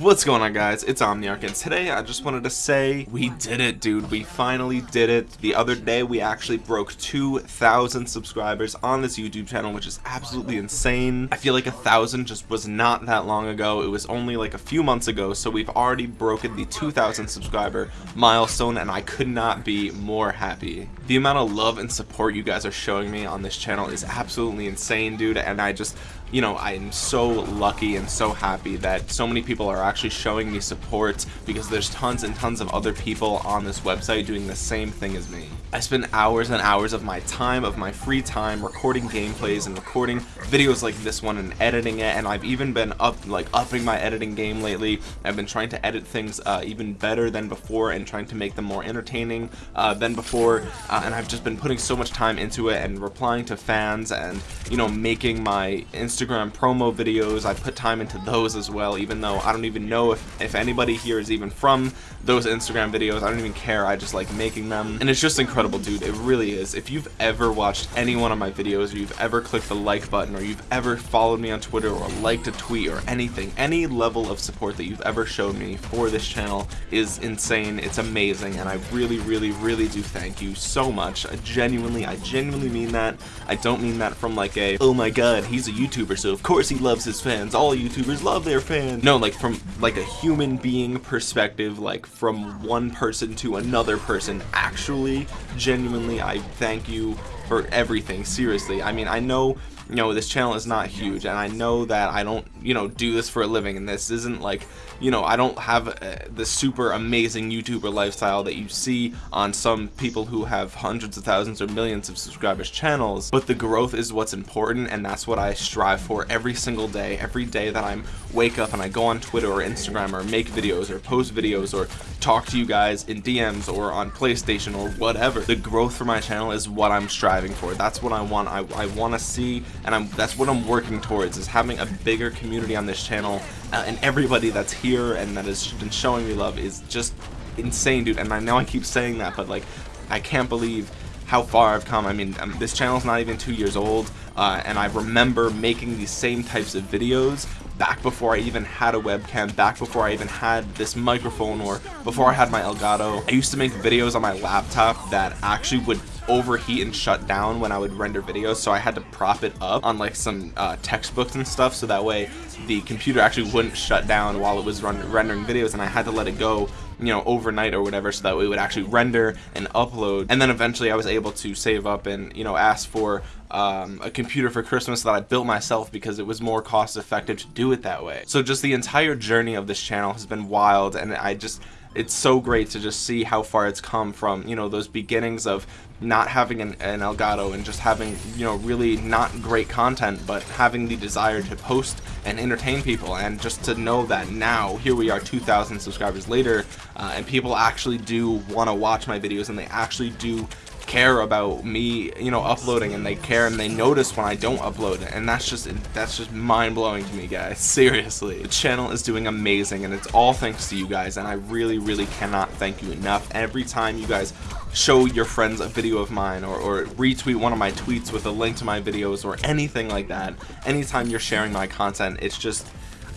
What's going on guys, it's Omniarch and today I just wanted to say we did it dude, we finally did it. The other day we actually broke 2,000 subscribers on this YouTube channel which is absolutely insane. I feel like a thousand just was not that long ago, it was only like a few months ago so we've already broken the 2,000 subscriber milestone and I could not be more happy. The amount of love and support you guys are showing me on this channel is absolutely insane dude and I just you know, I'm so lucky and so happy that so many people are actually showing me support because there's tons and tons of other people on this website doing the same thing as me. I spend hours and hours of my time, of my free time, recording gameplays and recording videos like this one and editing it, and I've even been up, like, upping my editing game lately. I've been trying to edit things uh, even better than before and trying to make them more entertaining uh, than before, uh, and I've just been putting so much time into it and replying to fans and, you know, making my Instagram promo videos. I put time into those as well, even though I don't even know if, if anybody here is even from those Instagram videos. I don't even care. I just like making them, and it's just incredible dude. It really is. If you've ever watched any one of my videos, or you've ever clicked the like button, or you've ever followed me on Twitter, or liked a tweet, or anything, any level of support that you've ever showed me for this channel is insane. It's amazing, and I really, really, really do thank you so much. I genuinely, I genuinely mean that. I don't mean that from like a, oh my god, he's a YouTuber, so of course he loves his fans. All YouTubers love their fans. No, like from like a human being perspective, like from one person to another person, actually genuinely I thank you for everything seriously I mean I know you know this channel is not huge and I know that I don't you know do this for a living and this isn't like you know I don't have uh, the super amazing YouTuber lifestyle that you see on some people who have hundreds of thousands or millions of subscribers channels but the growth is what's important and that's what I strive for every single day every day that I'm wake up and I go on Twitter or Instagram or make videos or post videos or talk to you guys in DMs or on PlayStation or whatever. The growth for my channel is what I'm striving for. That's what I want. I, I want to see and I'm that's what I'm working towards is having a bigger community on this channel uh, and everybody that's here and that has been showing me love is just insane dude and I know I keep saying that but like I can't believe how far I've come I mean um, this channel's not even two years old uh, and I remember making these same types of videos back before I even had a webcam, back before I even had this microphone or before I had my Elgato. I used to make videos on my laptop that actually would overheat and shut down when I would render videos so I had to prop it up on like some uh, textbooks and stuff so that way the computer actually wouldn't shut down while it was run rendering videos and I had to let it go you know overnight or whatever so that it would actually render and upload. And then eventually I was able to save up and you know ask for um, a computer for Christmas that I built myself because it was more cost effective to do it that way. So just the entire journey of this channel has been wild and I just it's so great to just see how far it's come from you know those beginnings of not having an, an, Elgato and just having you know really not great content but having the desire to post and entertain people and just to know that now here we are 2,000 subscribers later uh, and people actually do want to watch my videos and they actually do care about me you know uploading and they care and they notice when I don't upload and that's just that's just mind-blowing to me guys. Seriously. The channel is doing amazing and it's all thanks to you guys and I really really cannot thank you enough. Every time you guys show your friends a video of mine or, or retweet one of my tweets with a link to my videos or anything like that anytime you're sharing my content it's just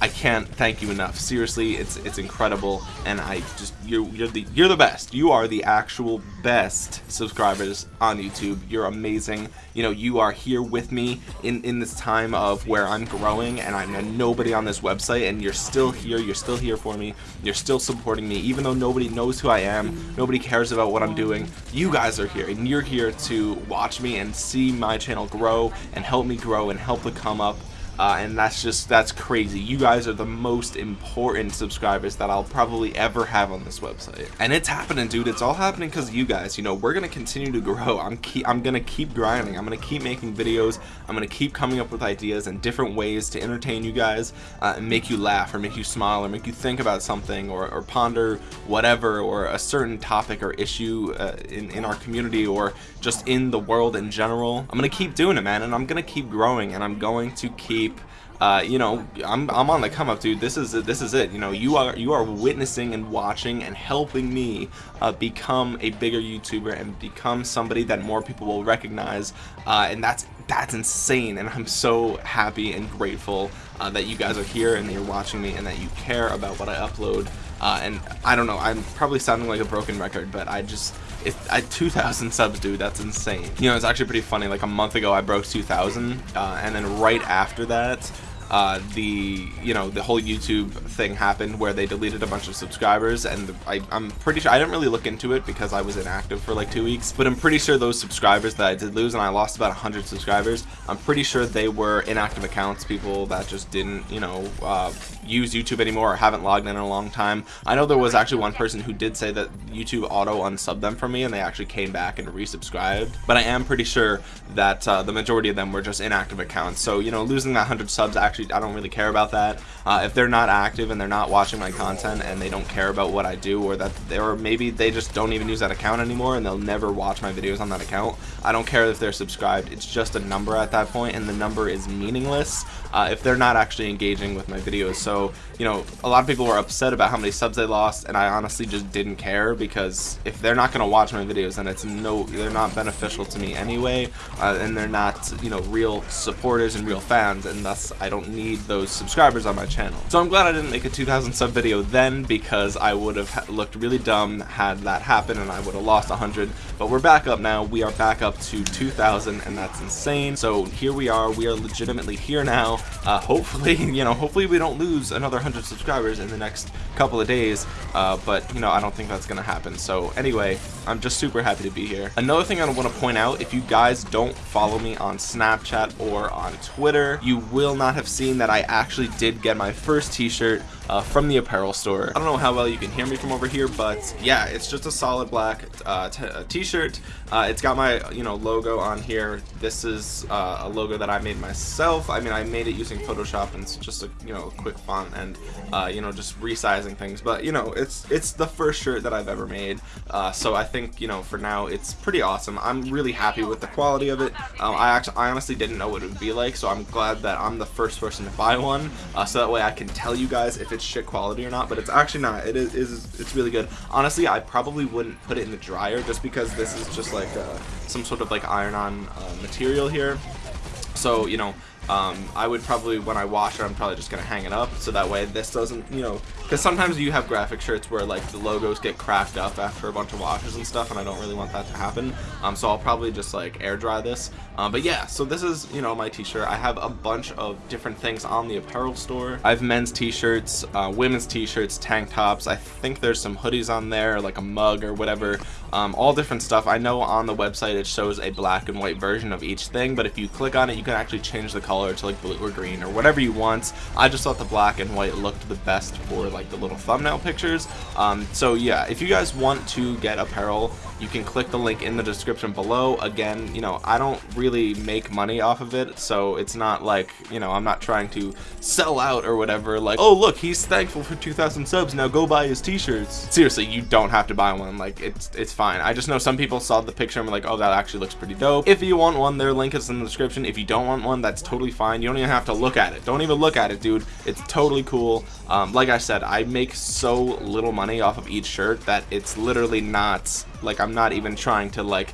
I can't thank you enough. Seriously, it's it's incredible, and I just you're you're the you're the best. You are the actual best subscribers on YouTube. You're amazing. You know, you are here with me in in this time of where I'm growing, and I'm nobody on this website, and you're still here. You're still here for me. You're still supporting me, even though nobody knows who I am. Nobody cares about what I'm doing. You guys are here, and you're here to watch me and see my channel grow and help me grow and help it come up uh, and that's just that's crazy. You guys are the most important subscribers that I'll probably ever have on this website. And it's happening dude. It's all happening because you guys. You know we're gonna continue to grow. I'm keep I'm gonna keep grinding. I'm gonna keep making videos. I'm gonna keep coming up with ideas and different ways to entertain you guys uh, and make you laugh or make you smile or make you think about something or, or ponder whatever or a certain topic or issue uh, in, in our community or just in the world in general. I'm gonna keep doing it man and I'm gonna keep growing and I'm going to keep uh, you know, I'm, I'm on the come up, dude. This is this is it. You know, you are you are witnessing and watching and helping me uh, become a bigger YouTuber and become somebody that more people will recognize. Uh, and that's that's insane. And I'm so happy and grateful uh, that you guys are here and that you're watching me and that you care about what I upload. Uh, and I don't know, I'm probably sounding like a broken record, but I just it, I 2,000 subs, dude. That's insane. You know, it's actually pretty funny. Like a month ago, I broke 2,000, uh, and then right after that, uh, the you know the whole YouTube thing happened where they deleted a bunch of subscribers and I, am pretty sure I didn't really look into it because I was inactive for like two weeks but I'm pretty sure those subscribers that I did lose and I lost about 100 subscribers I'm pretty sure they were inactive accounts people that just didn't you know uh, use YouTube anymore or haven't logged in in a long time. I know there was actually one person who did say that YouTube auto unsubbed them from me and they actually came back and resubscribed but I am pretty sure that uh, the majority of them were just inactive accounts. So you know losing that 100 subs actually actually I don't really care about that. Uh, if they're not active and they're not watching my content and they don't care about what I do or that they, or maybe they just don't even use that account anymore and they'll never watch my videos on that account. I don't care if they're subscribed. It's just a number at that point and the number is meaningless uh, if they're not actually engaging with my videos. So, you know, a lot of people were upset about how many subs they lost and I honestly just didn't care because if they're not going to watch my videos then it's no, they're not beneficial to me anyway uh, and they're not, you know, real supporters and real fans and thus I don't need those subscribers on my channel. So I'm glad I didn't make a 2000 sub video then because I would have looked really dumb had that happened and I would have lost 100. But we're back up now. We are back up to 2000 and that's insane. So here we are. We are legitimately here now. Uh, hopefully, you know, hopefully we don't lose another 100 subscribers in the next couple of days. Uh, but, you know, I don't think that's going to happen. So anyway, I'm just super happy to be here. Another thing I want to point out, if you guys don't follow me on Snapchat or on Twitter, you will not have seen that I actually did get my first t-shirt uh, from the apparel store. I don't know how well you can hear me from over here, but yeah, it's just a solid black uh, t-shirt. Uh, it's got my you know logo on here. This is uh, a logo that I made myself. I mean, I made it using Photoshop and it's just a you know quick font and uh, you know just resizing things. But you know, it's it's the first shirt that I've ever made. Uh, so I think you know for now it's pretty awesome. I'm really happy with the quality of it. Um, I actually I honestly didn't know what it would be like, so I'm glad that I'm the first person to buy one. so that way I can tell you guys if it's shit quality or not, but it's actually not. It is, is it's really good. Honestly, I probably wouldn't put it in the dryer just because this is just like uh, some sort of like iron-on uh, material here. So, you know, um, I would probably, when I wash it, I'm probably just going to hang it up so that way this doesn't, you know, because sometimes you have graphic shirts where like the logos get cracked up after a bunch of washes and stuff and I don't really want that to happen. Um, so I'll probably just like air dry this. Um, but yeah, so this is, you know, my t-shirt. I have a bunch of different things on the apparel store. I have men's t-shirts, uh, women's t-shirts, tank tops. I think there's some hoodies on there, like a mug or whatever. Um, all different stuff. I know on the website it shows a black and white version of each thing, but if you click on it, you can actually change the color to like blue or green or whatever you want. I just thought the black and white looked the best for like the little thumbnail pictures. Um, so yeah, if you guys want to get apparel, you can click the link in the description below. Again, you know, I don't really make money off of it, so it's not like, you know, I'm not trying to sell out or whatever. Like, oh look, he's thankful for 2,000 subs, now go buy his t-shirts. Seriously, you don't have to buy one. Like, it's it's fine. I just know some people saw the picture and were like, oh, that actually looks pretty dope. If you want one, their link is in the description. If you don't want one, that's totally fine. You don't even have to look at it. Don't even look at it, dude. It's totally cool. Um, like I said, I make so little money off of each shirt that it's literally not like I'm not even trying to like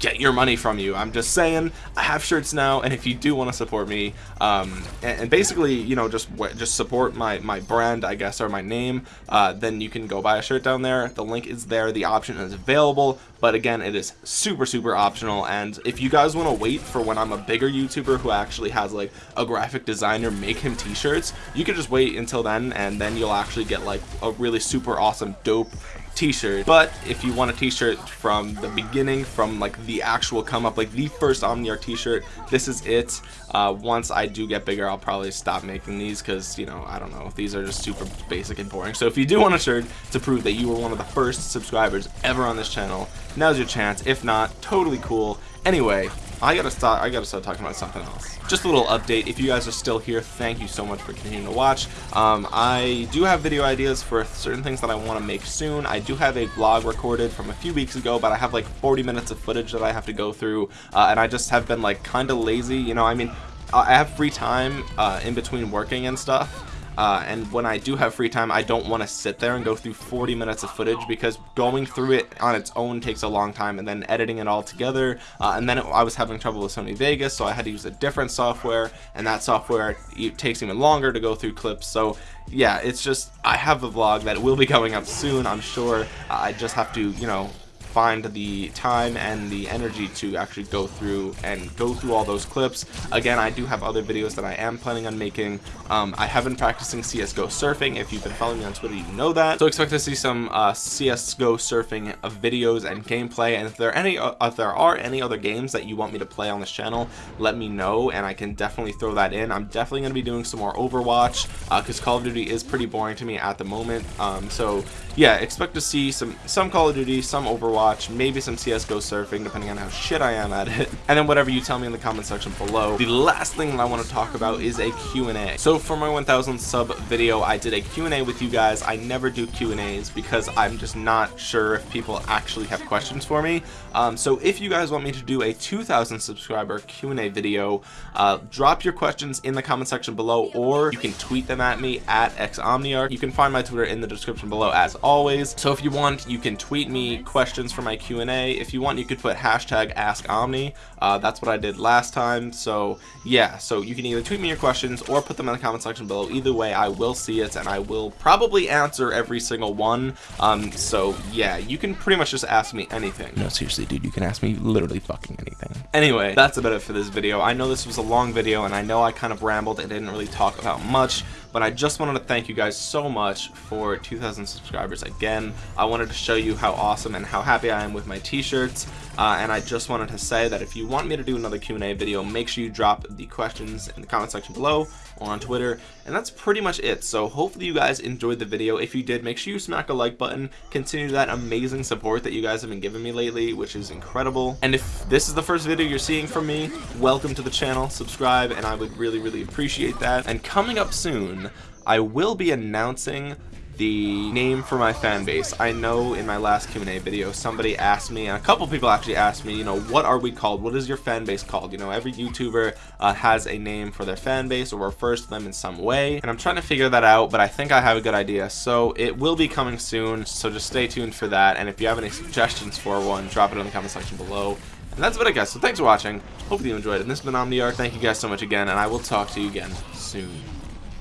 get your money from you. I'm just saying I have shirts now, and if you do want to support me, um, and, and, basically, you know, just just support my my brand, I guess, or my name, uh, then you can go buy a shirt down there. The link is there. The option is available, but again, it is super super optional. And if you guys want to wait for when I'm a bigger YouTuber who actually has like a graphic designer make him t-shirts, you can just wait until then, and then you'll actually get like a really super awesome dope t-shirt. But if you want a t-shirt from the beginning from like the actual come up like the first Omniarch t-shirt this is it. Uh, once I do get bigger I'll probably stop making these because you know I don't know. These are just super basic and boring. So if you do want a shirt to prove that you were one of the first subscribers ever on this channel now's your chance. If not totally cool. Anyway I gotta start. I gotta start talking about something else. Just a little update. If you guys are still here, thank you so much for continuing to watch. Um, I do have video ideas for certain things that I want to make soon. I do have a vlog recorded from a few weeks ago, but I have like 40 minutes of footage that I have to go through, uh, and I just have been like kind of lazy. You know, I mean, I have free time uh, in between working and stuff uh, and when I do have free time, I don't want to sit there and go through 40 minutes of footage because going through it on its own takes a long time and then editing it all together. Uh, and then it, I was having trouble with Sony Vegas, so I had to use a different software and that software takes even longer to go through clips. So yeah, it's just, I have a vlog that will be going up soon, I'm sure. I just have to, you know, find the time and the energy to actually go through and go through all those clips. Again, I do have other videos that I am planning on making. Um, I have been practicing CSGO surfing. If you've been following me on Twitter, you know that. So expect to see some uh, CSGO surfing videos and gameplay. And if there are any, uh, if there are any other games that you want me to play on this channel, let me know, and I can definitely throw that in. I'm definitely going to be doing some more Overwatch because uh, Call of Duty is pretty boring to me at the moment. Um, so yeah, expect to see some some Call of Duty, some Overwatch, maybe some CSGO surfing, depending on how shit I am at it, and then whatever you tell me in the comment section below. The last thing that I want to talk about is a Q&A. So for my 1000 sub video, I did a Q&A with you guys. I never do Q&As because I'm just not sure if people actually have questions for me. Um, so if you guys want me to do a 2000 subscriber Q&A video, uh, drop your questions in the comment section below, or you can tweet them at me at xomniarch. You can find my Twitter in the description below as always. So if you want, you can tweet me questions for my Q&A. If you want, you could put hashtag AskOmni. Uh, that's what I did last time. So yeah, so you can either tweet me your questions or put them in the comment section below. Either way, I will see it and I will probably answer every single one. Um, so yeah, you can pretty much just ask me anything. No, seriously, dude, you can ask me literally fucking anything. Anyway, that's about it for this video. I know this was a long video and I know I kind of rambled and didn't really talk about much but I just wanted to thank you guys so much for 2,000 subscribers again. I wanted to show you how awesome and how happy I am with my t-shirts, uh, and I just wanted to say that if you want me to do another Q&A video, make sure you drop the questions in the comment section below on Twitter, and that's pretty much it. So hopefully you guys enjoyed the video. If you did, make sure you smack a like button. Continue that amazing support that you guys have been giving me lately, which is incredible. And if this is the first video you're seeing from me, welcome to the channel, subscribe, and I would really, really appreciate that. And coming up soon, I will be announcing the name for my fan base. I know in my last Q&A video somebody asked me, and a couple people actually asked me, you know, what are we called? What is your fan base called? You know, every YouTuber uh, has a name for their fan base or refers to them in some way, and I'm trying to figure that out, but I think I have a good idea. So it will be coming soon, so just stay tuned for that, and if you have any suggestions for one, drop it in the comment section below. And that's about it guys, so thanks for watching, hopefully you enjoyed it, and this has been Omniarch, thank you guys so much again, and I will talk to you again soon.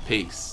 Peace.